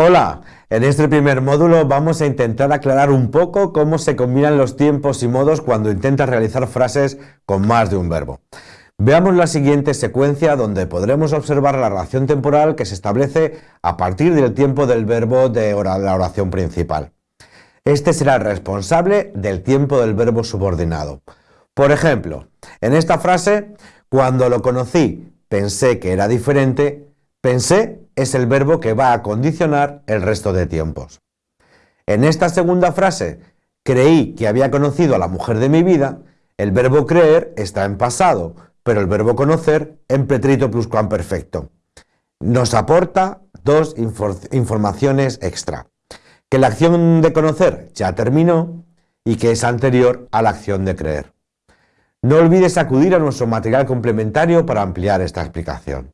Hola, en este primer módulo vamos a intentar aclarar un poco cómo se combinan los tiempos y modos cuando intentas realizar frases con más de un verbo. Veamos la siguiente secuencia donde podremos observar la relación temporal que se establece a partir del tiempo del verbo de la oración principal. Este será el responsable del tiempo del verbo subordinado. Por ejemplo, en esta frase, cuando lo conocí pensé que era diferente, Pensé es el verbo que va a condicionar el resto de tiempos. En esta segunda frase, creí que había conocido a la mujer de mi vida, el verbo creer está en pasado, pero el verbo conocer en pretérito pluscuamperfecto. Nos aporta dos informaciones extra. Que la acción de conocer ya terminó y que es anterior a la acción de creer. No olvides acudir a nuestro material complementario para ampliar esta explicación.